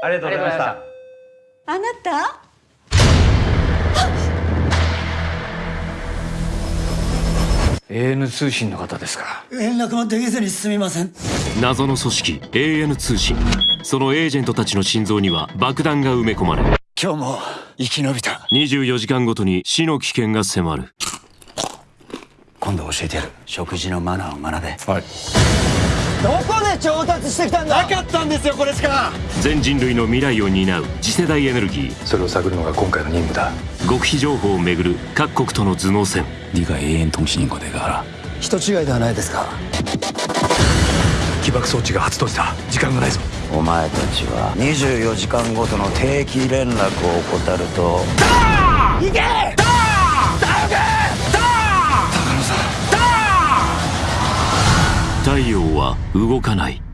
ありがとうございました。あなた？AN 通信の方ですか？連絡もできずにすみません。謎の組織 AN 通信。そのエージェントたちの心臓には爆弾が埋め込まれ今日も生き延びた。24時間ごとに死の危険が迫る。今度教えてやる。食事のマナーを学べ。はい。どこで調達してきたんだなかったんですよこれしか全人類の未来を担う次世代エネルギーそれを探るのが今回の任務だ極秘情報をめぐる各国との頭脳戦 네가 AN 통신인 거내가 알아 人違いではないですか起爆装置が発動した時間がないぞお前たちは24時間ごとの定期連絡を怠ると 太陽は動かない。